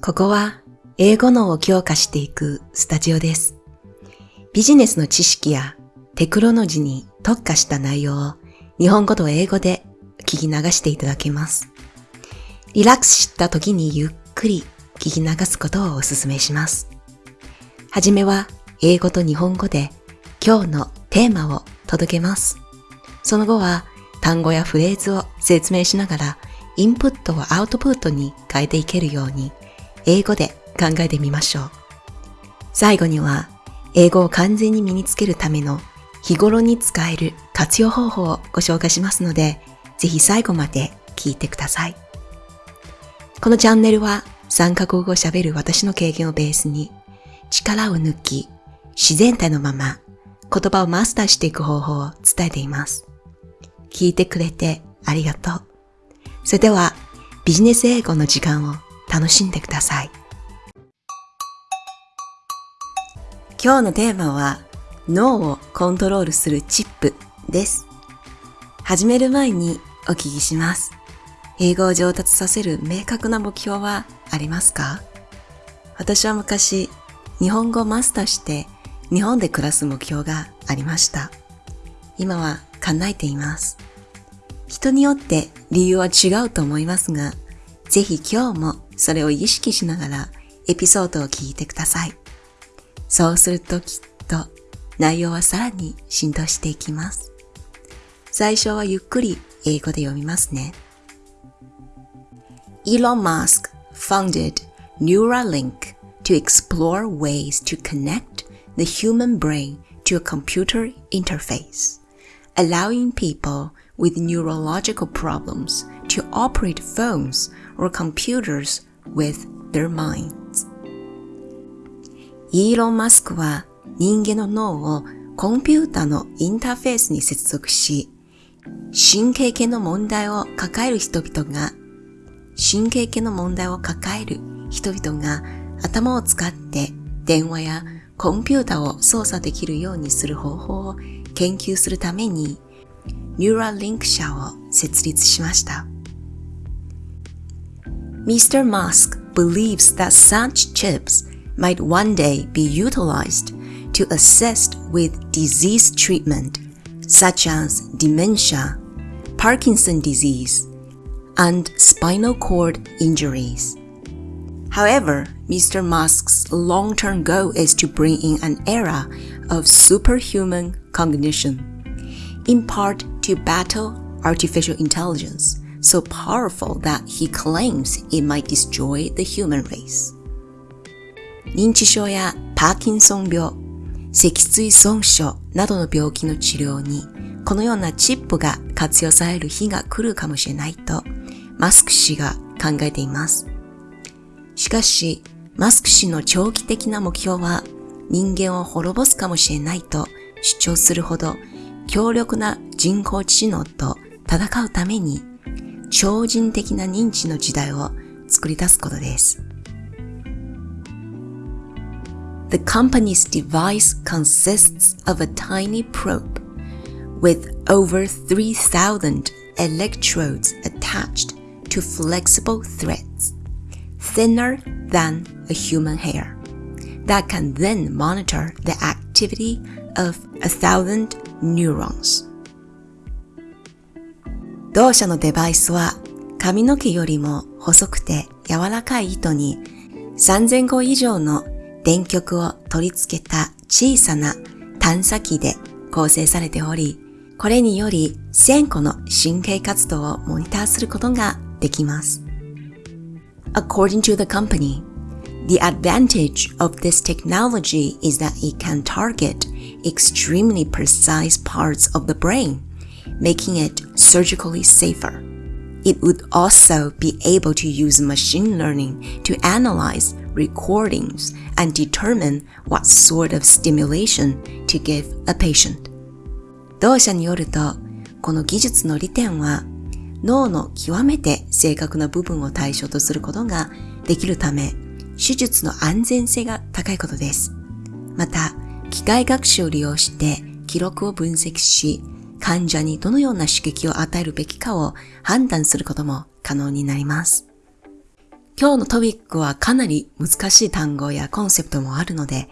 ここは英語脳を強化していくスタジオです。ビジネスの知識やテクノロジーに特化した内容を日本語と英語で聞き流していただけます。リラックスした時にゆっくり聞き流すことをお勧めします。はじめは英語と日本語で今日のテーマを届けます。その後は単語やフレーズを説明しながらインプットをアウトプットに変えていけるように英語で考えてみましょう。最後には英語を完全に身につけるための日頃に使える活用方法をご紹介しますので、ぜひ最後まで聞いてください。このチャンネルは3カ国語を喋る私の経験をベースに力を抜き自然体のまま言葉をマスターしていく方法を伝えています。聞いてくれてありがとう。それではビジネス英語の時間を楽しんでください。今日のテーマは脳をコントロールするチップです。始める前にお聞きします。英語を上達させる明確な目標はありますか？私は昔日本語をマスターして日本で暮らす目標がありました。今は叶えています。人によって理由は違うと思いますが、ぜひ今日もそれを意識しながらエピソードを聞いてください。そうするときっと内容はさらに浸透していきます。最初はゆっくり英語で読みますね。Elon Musk founded Neuralink to explore ways to connect the human brain to a computer interface, allowing people with neurological problems to operate phones or computers with their minds. イーロン・マスクは人間の脳をコンピューターのインターフェースに接続し、神経系の問題を抱える人々が、神経系の問題を抱える人々が頭を使って電話やコンピューターを操作できるようにする方法を研究するために、ニューラリンク社を設立しました。Mr. Musk believes that such chips might one day be utilized to assist with disease treatment, such as dementia, Parkinson disease, and spinal cord injuries. However, Mr. Musk's long-term goal is to bring in an era of superhuman cognition, In part to battle artificial intelligence, so powerful that he claims it might destroy the human race. 認知症やパーキンソン病、脊椎損傷などの病気の治療にこのようなチップが活用される日が来るかもしれないとマスク氏が考えています。しかし、マスク氏の長期的な目標は人間を滅ぼすかもしれないと主張するほど強力な人工知能と戦うために超人的な認知の時代を作り出すことです。The company's device consists of a tiny probe with over 3,000 electrodes attached to flexible threads, thinner than a human hair, that can then monitor the activity of a thousand neurons. 同社のデバイスは髪の毛よりも細くて柔らかい糸に3000個以上の電極を取り付けた小さな探査機で構成されており、これにより1000個の神経活動をモニターすることができます。According to the company, the advantage of this technology is that it can target extremely precise parts of the brain, making it surgically safer. It would also be able to use machine learning to analyze recordings and determine what sort of stimulation to give a patient. 同社によると、この技術の利点は、脳の極めて正確な部分を対象とすることができるため、手術の安全性が高いことです。また、 機械学習を利用して記録を分析し、患者にどのような刺激を与えるべきかを判断することも可能になります。今日のトピックはかなり難しい単語やコンセプトもあるので、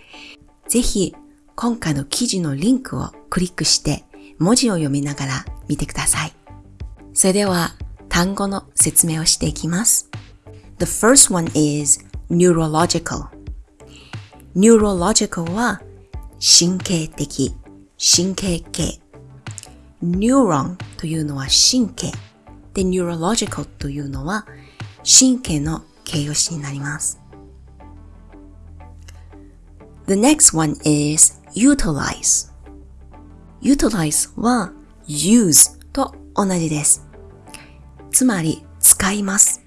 ぜひ今回の記事のリンクをクリックして文字を読みながら見てください。それでは単語の説明をしていきます。The first one is neurological. neurological は神経的、神経系。neuron というのは神経。で、neurological というのは神経の形容詞になります。The next one is utilize. utilize は use と同じです。つまり使います。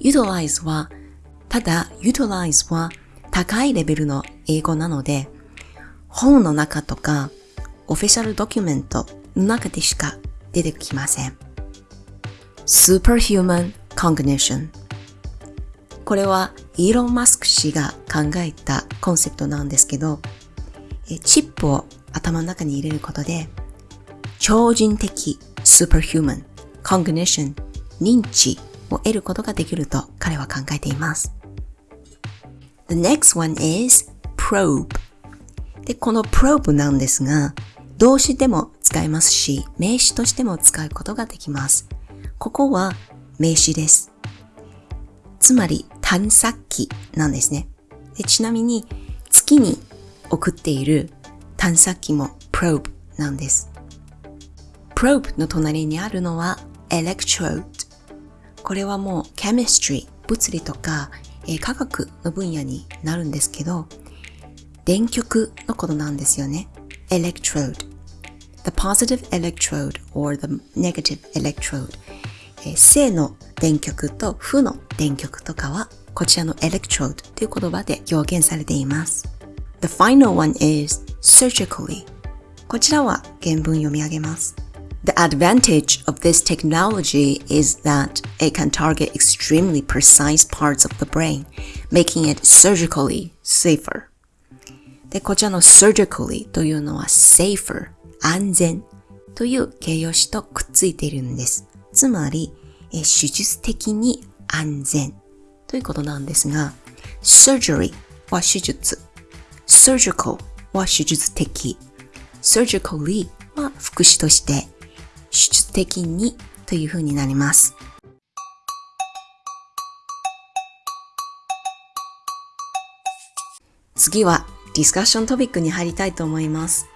utilize はただ utilize は高いレベルの英語なので本の中とかオフィシャルドキュメントの中でしか出てきません。Superhuman Cognition これはイーロン・マスク氏が考えたコンセプトなんですけど、チップを頭の中に入れることで、超人的 superhuman cognition 認知を得ることができると彼は考えています。The next one is probe で、この probe なんですが、動詞でも使えますし、名詞としても使うことができます。ここは名詞です。つまり探索機なんですね。でちなみに月に送っている探索機も probe なんです。probe の隣にあるのは electrode。これはもう chemistry、物理とか、えー、科学の分野になるんですけど、電極のことなんですよね。electrode。the positive electrode or the negative electrode。えー、正の電極と負の電極とかはこちらの electrode という言葉で表現されています。The final one is surgically こちらは原文読み上げます。The advantage of this technology is that it can target extremely precise parts of the brain, making it surgically safer. で、こちらの surgically というのは safer 安全という形容詞とくっついているんです。つまり、え手術的に安全ということなんですが、surgery は手術、surgical は手術的、surgically は副詞として手術的にという風になります。次はディスカッショントピックに入りたいと思います。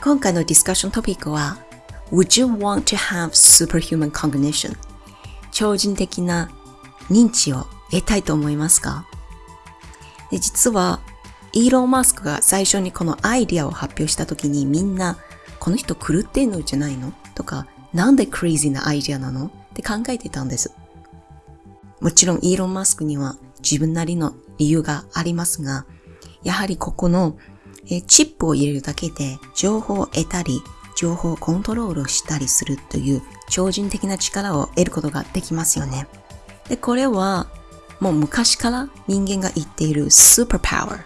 今回のディスカッショントピックは Would you want to have superhuman cognition? 超人的な認知を得たいと思いますか？で実は、イーロン・マスクが最初にこのアイディアを発表した時にみんな、この人狂ってんのじゃないの？とか、なんでクレイジーなアイディアなの？って考えてたんです。もちろんイーロン・マスクには自分なりの理由がありますが、やはりここのチップを入れるだけで情報を得たり、情報をコントロールしたりするという超人的な力を得ることができますよね。で、これはもう昔から人間が言っているスーパーパワ、ー、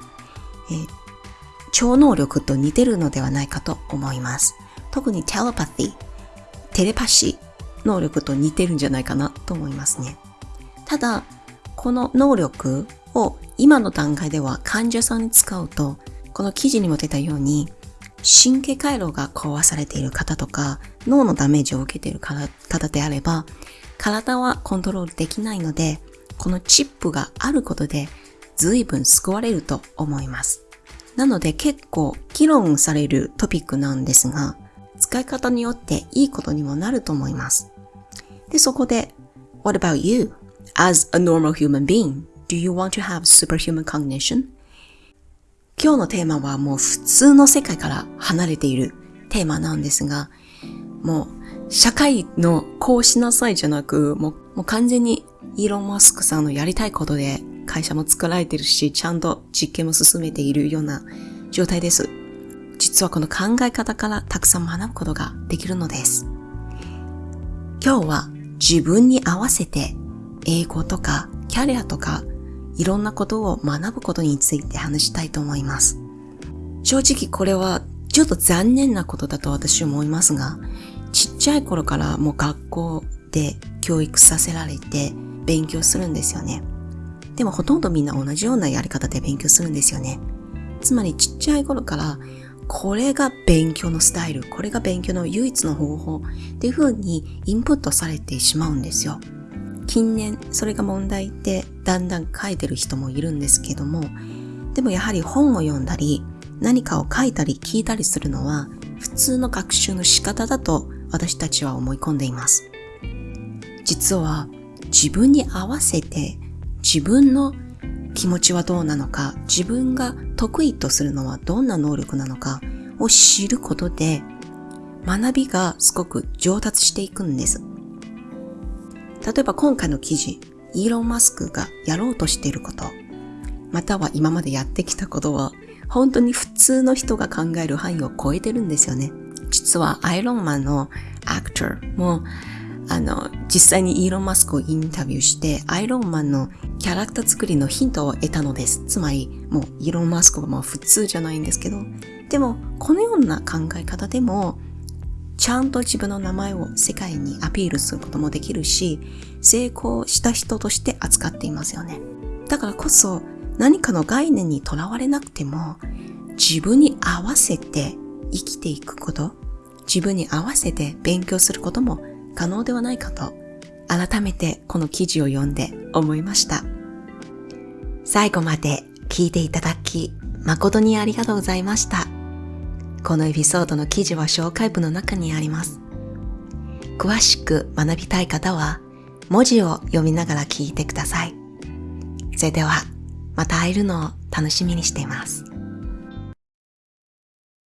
超能力と似てるのではないかと思います。特にテレパティ、テレパシー能力と似てるんじゃないかなと思いますね。ただ、この能力を今の段階では患者さんに使うと、この記事にも出たように、神経回路が壊されている方とか、脳のダメージを受けている方であれば、体はコントロールできないので、このチップがあることで随分救われると思います。なので結構議論されるトピックなんですが、使い方によっていいことにもなると思います。で、そこで、What about you? As a normal human being, do you want to have superhuman cognition? 今日のテーマはもう普通の世界から離れているテーマなんですが、もう社会のこうしなさいじゃなく、もうもう完全にイーロン・マスクさんのやりたいことで会社も作られてるし、ちゃんと実験も進めているような状態です。実はこの考え方からたくさん学ぶことができるのです。今日は自分に合わせて英語とかキャリアとかいろんなことを学ぶことについて話したいと思います。正直これはちょっと残念なことだと私は思いますが、ちっちゃい頃からもう学校で教育させられて、勉強するんですよね。でもほとんどみんな同じようなやり方で勉強するんですよね。つまりちっちゃい頃からこれが勉強のスタイル、これが勉強の唯一の方法っていう風にインプットされてしまうんですよ。近年それが問題ってだんだん書いてる人もいるんですけども、でもやはり本を読んだり何かを書いたり聞いたりするのは普通の学習の仕方だと私たちは思い込んでいます。実は自分に合わせて自分の気持ちはどうなのか、自分が得意とするのはどんな能力なのかを知ることで学びがすごく上達していくんです。例えば今回の記事、イーロン・マスクがやろうとしていること、または今までやってきたことは本当に普通の人が考える範囲を超えてるんですよね。実はアイロンマンのアクターもあの、実際にイーロン・マスクをインタビューして、アイロンマンのキャラクター作りのヒントを得たのです。つまり、もうイーロン・マスクはもう普通じゃないんですけど、でも、このような考え方でも、ちゃんと自分の名前を世界にアピールすることもできるし、成功した人として扱っていますよね。だからこそ、何かの概念にとらわれなくても、自分に合わせて生きていくこと、自分に合わせて勉強することも可能ではないかと改めてこの記事を読んで思いました。最後まで聞いていただき誠にありがとうございました。このエピソードの記事は紹介文の中にあります。詳しく学びたい方は文字を読みながら聞いてください。それではまた会えるのを楽しみにしています。